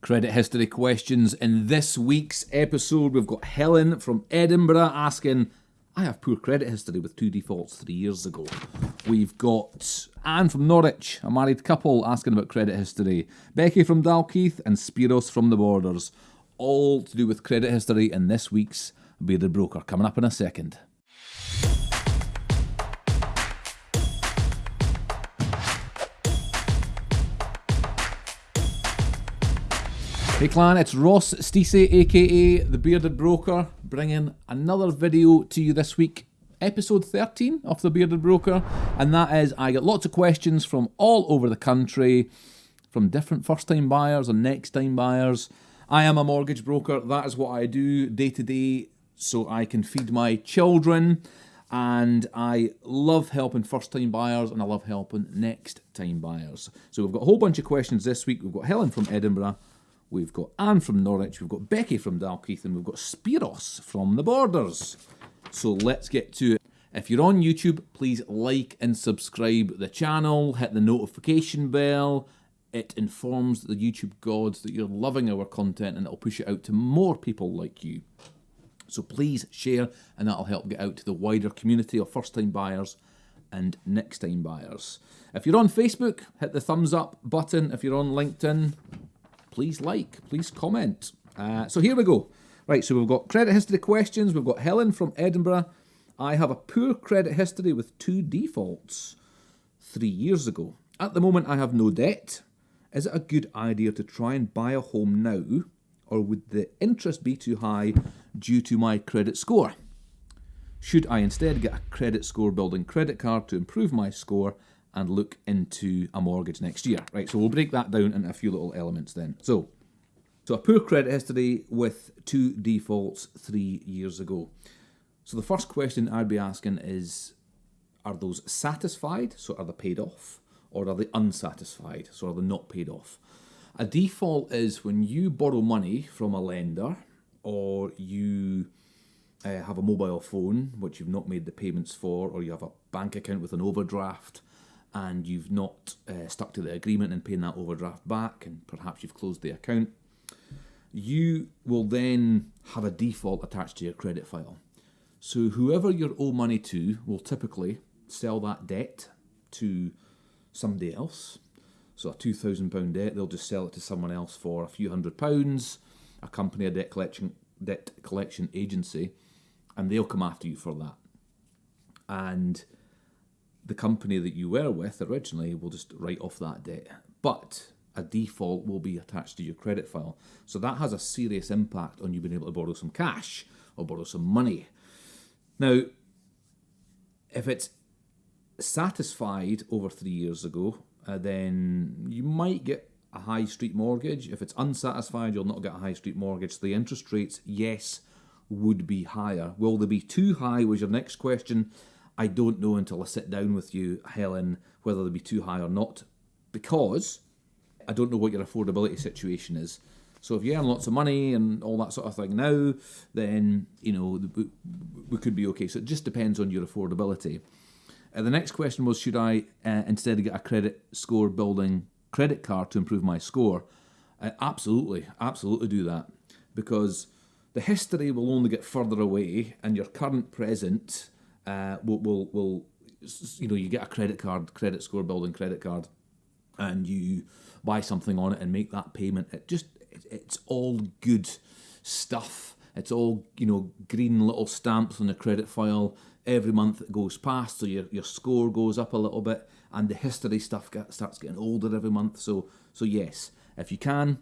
Credit history questions. In this week's episode, we've got Helen from Edinburgh asking, I have poor credit history with two defaults three years ago. We've got Anne from Norwich, a married couple, asking about credit history. Becky from Dalkeith and Spiros from the Borders, all to do with credit history in this week's Bearded Broker. Coming up in a second. Hey clan, it's Ross Stacey, aka The Bearded Broker, bringing another video to you this week, episode 13 of The Bearded Broker, and that is I get lots of questions from all over the country, from different first time buyers and next time buyers. I am a mortgage broker, that is what I do day to day, so I can feed my children, and I love helping first time buyers and I love helping next time buyers. So we've got a whole bunch of questions this week. We've got Helen from Edinburgh We've got Anne from Norwich, we've got Becky from Dalkeith, and we've got Spiros from the Borders. So let's get to it. If you're on YouTube, please like and subscribe the channel, hit the notification bell. It informs the YouTube gods that you're loving our content and it'll push it out to more people like you. So please share and that'll help get out to the wider community of first time buyers and next time buyers. If you're on Facebook, hit the thumbs up button. If you're on LinkedIn, please like, please comment. Uh, so here we go. Right, so we've got credit history questions. We've got Helen from Edinburgh. I have a poor credit history with two defaults three years ago. At the moment, I have no debt. Is it a good idea to try and buy a home now, or would the interest be too high due to my credit score? Should I instead get a credit score building credit card to improve my score and look into a mortgage next year. Right, so we'll break that down into a few little elements then. So, so a poor credit history with two defaults three years ago. So the first question I'd be asking is, are those satisfied, so are they paid off, or are they unsatisfied, so are they not paid off? A default is when you borrow money from a lender or you uh, have a mobile phone which you've not made the payments for, or you have a bank account with an overdraft, and you've not uh, stuck to the agreement and paying that overdraft back, and perhaps you've closed the account, you will then have a default attached to your credit file. So whoever you owe money to will typically sell that debt to somebody else. So a £2,000 debt, they'll just sell it to someone else for a few hundred pounds, a company, a debt collection, debt collection agency, and they'll come after you for that. And the company that you were with originally will just write off that debt. But a default will be attached to your credit file. So that has a serious impact on you being able to borrow some cash or borrow some money. Now, if it's satisfied over three years ago, uh, then you might get a high street mortgage. If it's unsatisfied, you'll not get a high street mortgage. The interest rates, yes, would be higher. Will they be too high was your next question. I don't know until I sit down with you, Helen, whether they'll be too high or not, because I don't know what your affordability situation is. So if you earn lots of money and all that sort of thing now, then you know we could be okay. So it just depends on your affordability. Uh, the next question was, should I uh, instead get a credit score building credit card to improve my score? Uh, absolutely, absolutely do that because the history will only get further away, and your current present uh, will, will, will, you know, you get a credit card, credit score building credit card, and you buy something on it and make that payment. It just, it, it's all good stuff. It's all, you know, green little stamps on the credit file. Every month it goes past, so your, your score goes up a little bit, and the history stuff get, starts getting older every month. So, so yes, if you can,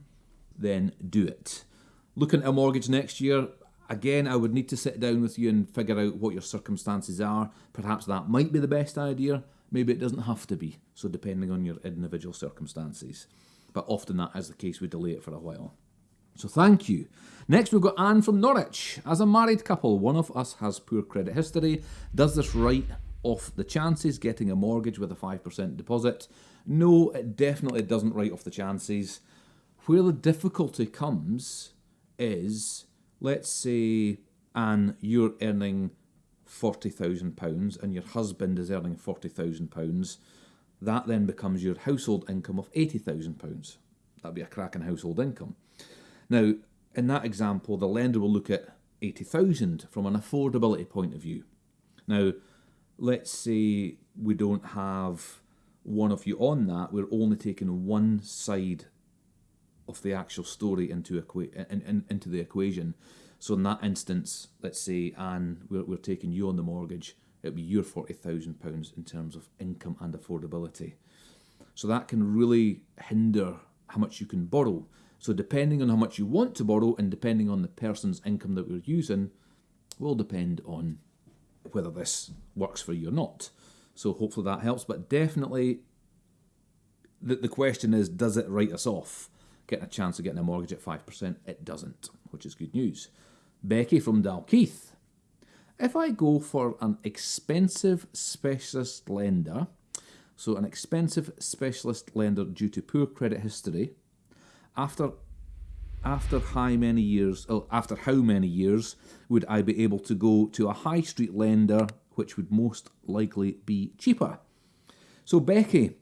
then do it. Looking at a mortgage next year, Again, I would need to sit down with you and figure out what your circumstances are. Perhaps that might be the best idea. Maybe it doesn't have to be. So, depending on your individual circumstances. But often that is the case, we delay it for a while. So, thank you. Next, we've got Anne from Norwich. As a married couple, one of us has poor credit history. Does this write off the chances getting a mortgage with a 5% deposit? No, it definitely doesn't write off the chances. Where the difficulty comes is let's say, Anne, you're earning £40,000 and your husband is earning £40,000, that then becomes your household income of £80,000. That'd be a cracking household income. Now, in that example, the lender will look at 80,000 from an affordability point of view. Now, let's say we don't have one of you on that, we're only taking one side of the actual story into, equa- in, in, into the equation. So in that instance, let's say, Anne, we're, we're taking you on the mortgage, it'll be your £40,000 in terms of income and affordability. So that can really hinder how much you can borrow. So depending on how much you want to borrow and depending on the person's income that we're using, will depend on whether this works for you or not. So hopefully that helps. But definitely, the, the question is, does it write us off? Getting a chance of getting a mortgage at 5%? It doesn't, which is good news. Becky from Dalkeith. If I go for an expensive specialist lender, so an expensive specialist lender due to poor credit history, after after how many years oh, after how many years would I be able to go to a high street lender which would most likely be cheaper? So Becky,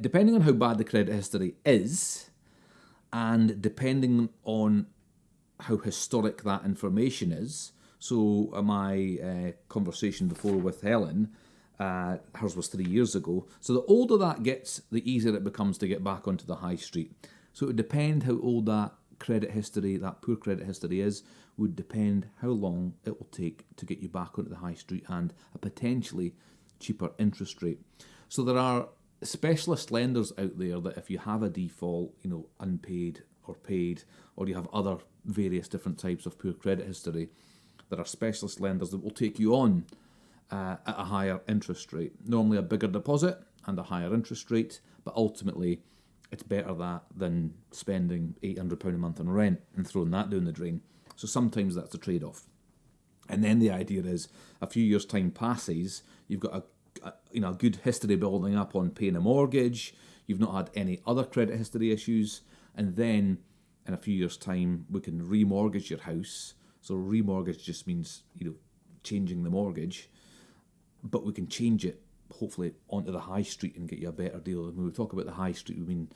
depending on how bad the credit history is, and depending on how historic that information is, so uh, my uh, conversation before with Helen, uh, hers was three years ago. So the older that gets, the easier it becomes to get back onto the high street. So it would depend how old that credit history, that poor credit history is, would depend how long it will take to get you back onto the high street and a potentially cheaper interest rate. So there are specialist lenders out there that if you have a default, you know, unpaid or paid, or you have other various different types of poor credit history, there are specialist lenders that will take you on uh, at a higher interest rate. Normally a bigger deposit and a higher interest rate, but ultimately it's better that than spending £800 a month on rent and throwing that down the drain. So sometimes that's a trade off. And then the idea is a few years' time passes, you've got a, a, you know a good history building up on paying a mortgage, you've not had any other credit history issues, and then in a few years' time we can remortgage your house. So remortgage just means you know changing the mortgage, but we can change it hopefully onto the high street and get you a better deal. And when we talk about the high street, we mean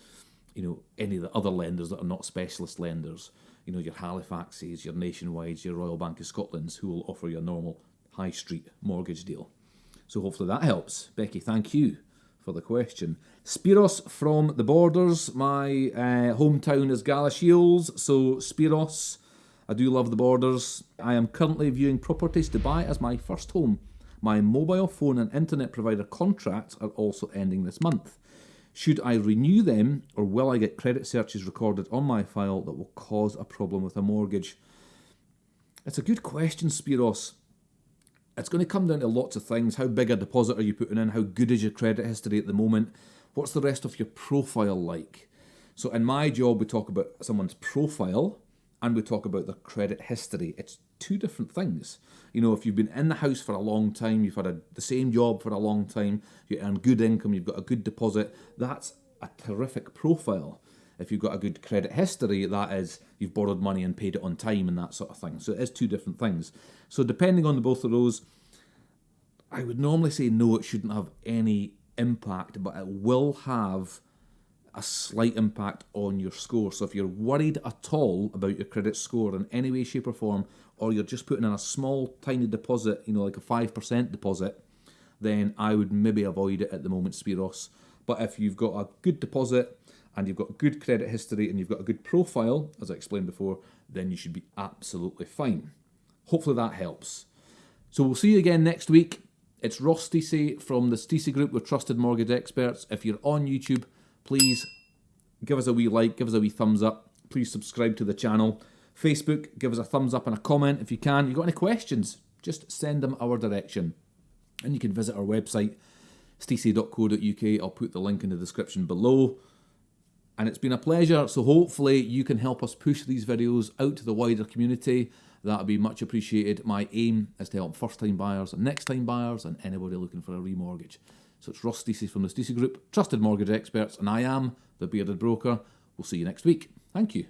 you know any of the other lenders that are not specialist lenders. You know your Halifaxes, your Nationwides, your Royal Bank of Scotland's, who will offer you a normal high street mortgage deal. So hopefully that helps. Becky, thank you for the question. Spiros from the borders. My uh, hometown is Galashiels, so Spiros. I do love the borders. I am currently viewing properties to buy as my first home. My mobile phone and internet provider contracts are also ending this month. Should I renew them or will I get credit searches recorded on my file that will cause a problem with a mortgage? It's a good question, Spiros. It's going to come down to lots of things. How big a deposit are you putting in? How good is your credit history at the moment? What's the rest of your profile like? So, in my job, we talk about someone's profile and we talk about their credit history. It's two different things. You know, if you've been in the house for a long time, you've had a, the same job for a long time, you earn good income, you've got a good deposit, that's a terrific profile. If you've got a good credit history, that is you've borrowed money and paid it on time and that sort of thing. So it is two different things. So depending on the both of those, I would normally say no, it shouldn't have any impact, but it will have a slight impact on your score. So if you're worried at all about your credit score in any way, shape, or form, or you're just putting in a small, tiny deposit, you know, like a 5% deposit, then I would maybe avoid it at the moment, Spiros. But if you've got a good deposit and you've got good credit history and you've got a good profile, as I explained before, then you should be absolutely fine. Hopefully that helps. So we'll see you again next week. It's Ross Stacey from the Stacey Group with Trusted Mortgage Experts. If you're on YouTube, please give us a wee like, give us a wee thumbs up. Please subscribe to the channel. Facebook, give us a thumbs up and a comment if you can. If you've got any questions, just send them our direction. And you can visit our website, stacey.co.uk. I'll put the link in the description below. And it's been a pleasure. So hopefully you can help us push these videos out to the wider community. That would be much appreciated. My aim is to help first time buyers and next time buyers and anybody looking for a remortgage. So it's Ross Stacey from the Stacey Group, trusted mortgage experts, and I am the Bearded Broker. We'll see you next week. Thank you.